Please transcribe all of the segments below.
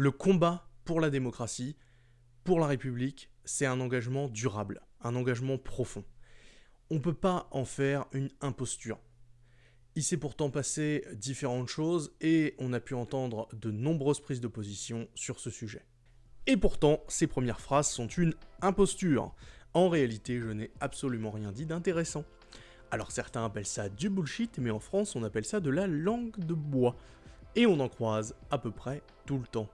Le combat pour la démocratie, pour la République, c'est un engagement durable, un engagement profond. On ne peut pas en faire une imposture. Il s'est pourtant passé différentes choses et on a pu entendre de nombreuses prises de position sur ce sujet. Et pourtant, ces premières phrases sont une imposture. En réalité, je n'ai absolument rien dit d'intéressant. Alors certains appellent ça du bullshit, mais en France on appelle ça de la langue de bois. Et on en croise à peu près tout le temps.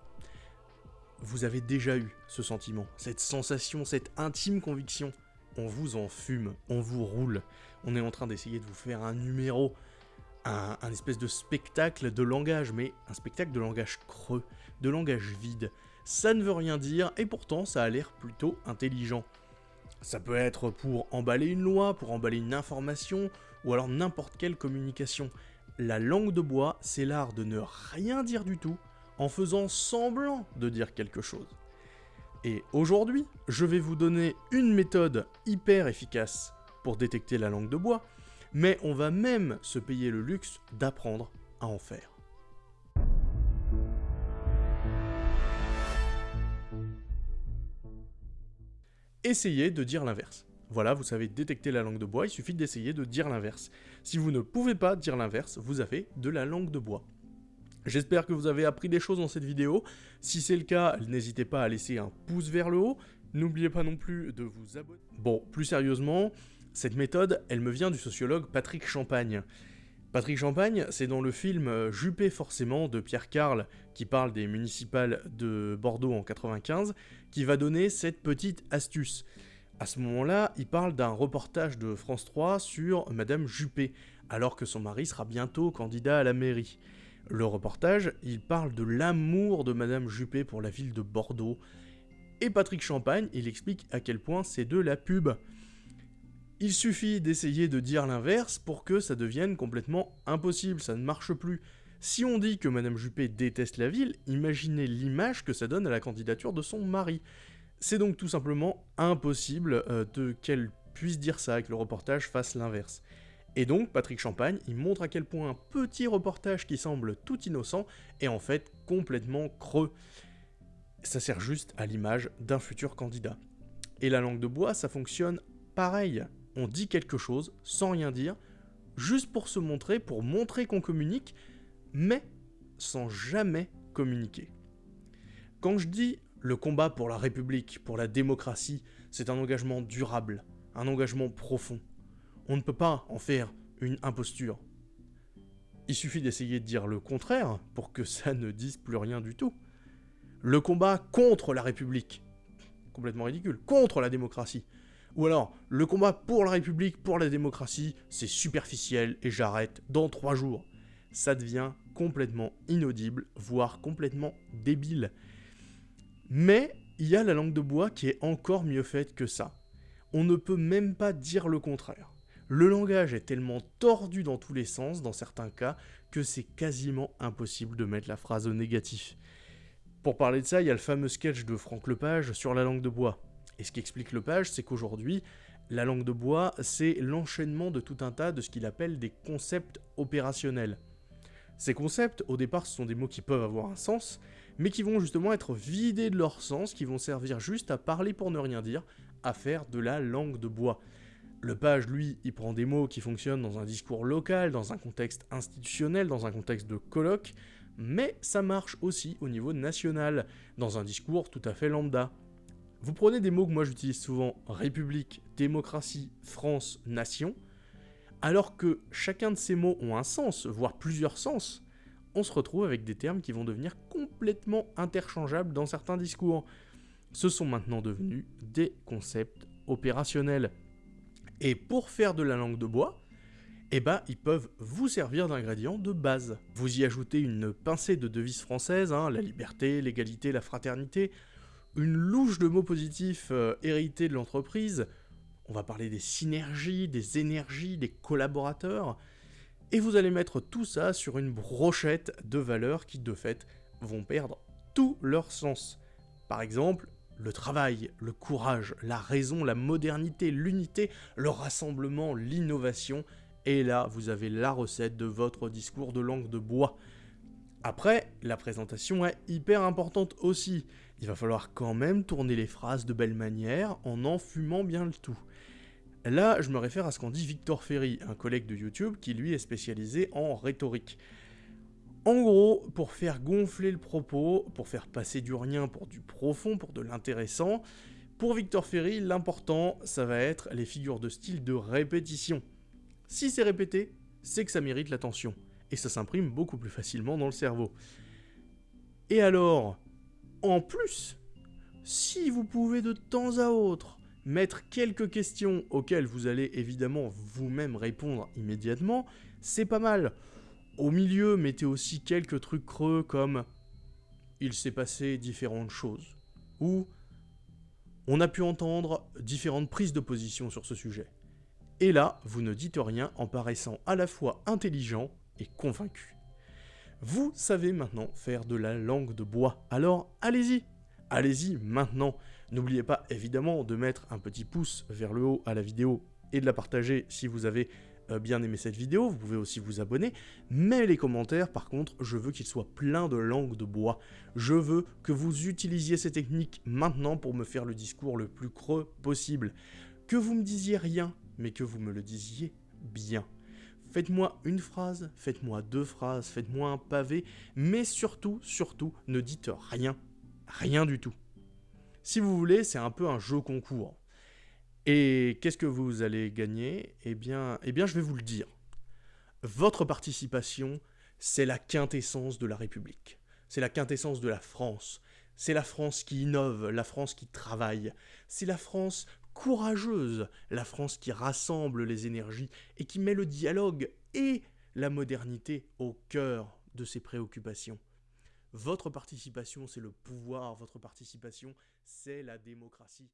Vous avez déjà eu ce sentiment, cette sensation, cette intime conviction. On vous en fume, on vous roule. On est en train d'essayer de vous faire un numéro, un, un, espèce de spectacle de langage, mais un spectacle de langage creux, de langage vide. Ça ne veut rien dire, et pourtant ça a l'air plutôt intelligent. Ça peut être pour emballer une loi, pour emballer une information, ou alors n'importe quelle communication. La langue de bois, c'est l'art de ne rien dire du tout, en faisant semblant de dire quelque chose. Et aujourd'hui, je vais vous donner une méthode hyper efficace pour détecter la langue de bois, mais on va même se payer le luxe d'apprendre à en faire. Essayez de dire l'inverse. Voilà, vous savez détecter la langue de bois, il suffit d'essayer de dire l'inverse. Si vous ne pouvez pas dire l'inverse, vous avez de la langue de bois. J'espère que vous avez appris des choses dans cette vidéo. Si c'est le cas, n'hésitez pas à laisser un pouce vers le haut. N'oubliez pas non plus de vous abonner. Bon, plus sérieusement, cette méthode, elle me vient du sociologue Patrick Champagne. Patrick Champagne, c'est dans le film Juppé forcément de Pierre Carl, qui parle des municipales de Bordeaux en 95, qui va donner cette petite astuce. À ce moment-là, il parle d'un reportage de France 3 sur Madame Juppé, alors que son mari sera bientôt candidat à la mairie. Le reportage, il parle de l'amour de Madame Juppé pour la ville de Bordeaux. Et Patrick Champagne, il explique à quel point c'est de la pub. Il suffit d'essayer de dire l'inverse pour que ça devienne complètement impossible, ça ne marche plus. Si on dit que Madame Juppé déteste la ville, imaginez l'image que ça donne à la candidature de son mari. C'est donc tout simplement impossible euh, de qu'elle puisse dire ça que le reportage fasse l'inverse. Et donc, Patrick Champagne, il montre à quel point un petit reportage qui semble tout innocent est en fait complètement creux. Ça sert juste à l'image d'un futur candidat. Et la langue de bois, ça fonctionne pareil on dit quelque chose sans rien dire, juste pour se montrer, pour montrer qu'on communique, mais sans jamais communiquer. Quand je dis le combat pour la République, pour la démocratie, c'est un engagement durable, un engagement profond. On ne peut pas en faire une imposture. Il suffit d'essayer de dire le contraire pour que ça ne dise plus rien du tout. Le combat contre la République, complètement ridicule, contre la démocratie, ou alors, le combat pour la République, pour la démocratie, c'est superficiel et j'arrête dans trois jours. Ça devient complètement inaudible, voire complètement débile. Mais il y a la langue de bois qui est encore mieux faite que ça. On ne peut même pas dire le contraire. Le langage est tellement tordu dans tous les sens, dans certains cas, que c'est quasiment impossible de mettre la phrase au négatif. Pour parler de ça, il y a le fameux sketch de Franck Lepage sur la langue de bois. Et ce qui explique Lepage, c'est qu'aujourd'hui, la langue de bois, c'est l'enchaînement de tout un tas de ce qu'il appelle des concepts opérationnels. Ces concepts, au départ, ce sont des mots qui peuvent avoir un sens, mais qui vont justement être vidés de leur sens, qui vont servir juste à parler pour ne rien dire, à faire de la langue de bois. Lepage, lui, il prend des mots qui fonctionnent dans un discours local, dans un contexte institutionnel, dans un contexte de colloque, mais ça marche aussi au niveau national, dans un discours tout à fait lambda. Vous prenez des mots que moi j'utilise souvent, République, démocratie, France, nation, alors que chacun de ces mots ont un sens, voire plusieurs sens, on se retrouve avec des termes qui vont devenir complètement interchangeables dans certains discours. Ce sont maintenant devenus des concepts opérationnels. Et pour faire de la langue de bois, eh ben, ils peuvent vous servir d'ingrédients de base. Vous y ajoutez une pincée de devises françaises, hein, la liberté, l'égalité, la fraternité, une louche de mots positifs euh, hérités de l'entreprise, on va parler des synergies, des énergies, des collaborateurs, et vous allez mettre tout ça sur une brochette de valeurs qui, de fait, vont perdre tout leur sens. Par exemple, le travail, le courage, la raison, la modernité, l'unité, le rassemblement, l'innovation, et là, vous avez la recette de votre discours de langue de bois. Après, la présentation est hyper importante aussi. Il va falloir quand même tourner les phrases de belle manière en en fumant bien le tout. Là, je me réfère à ce qu'en dit Victor Ferry, un collègue de YouTube qui lui est spécialisé en rhétorique. En gros, pour faire gonfler le propos, pour faire passer du rien pour du profond, pour de l'intéressant, pour Victor Ferry, l'important, ça va être les figures de style de répétition. Si c'est répété, c'est que ça mérite l'attention, et ça s'imprime beaucoup plus facilement dans le cerveau. Et alors, en plus, si vous pouvez de temps à autre mettre quelques questions auxquelles vous allez évidemment vous-même répondre immédiatement, c'est pas mal. Au milieu, mettez aussi quelques trucs creux comme il s'est passé différentes choses ou on a pu entendre différentes prises de position sur ce sujet. Et là, vous ne dites rien en paraissant à la fois intelligent et convaincu. Vous savez maintenant faire de la langue de bois, alors allez-y Allez-y maintenant N'oubliez pas évidemment de mettre un petit pouce vers le haut à la vidéo et de la partager si vous avez bien aimé cette vidéo, vous pouvez aussi vous abonner, mais les commentaires par contre, je veux qu'ils soient pleins de langue de bois. Je veux que vous utilisiez ces techniques maintenant pour me faire le discours le plus creux possible. Que vous me disiez rien, mais que vous me le disiez bien. Faites-moi une phrase, faites-moi deux phrases, faites-moi un pavé, mais surtout, surtout, ne dites rien. Rien du tout. Si vous voulez, c'est un peu un jeu concours. Et qu'est-ce que vous allez gagner? Eh bien, eh bien, je vais vous le dire. Votre participation, c'est la quintessence de la République. C'est la quintessence de la France. C'est la France qui innove, la France qui travaille. C'est la France courageuse, la France qui rassemble les énergies et qui met le dialogue et la modernité au cœur de ses préoccupations. Votre participation, c'est le pouvoir, votre participation, c'est la démocratie.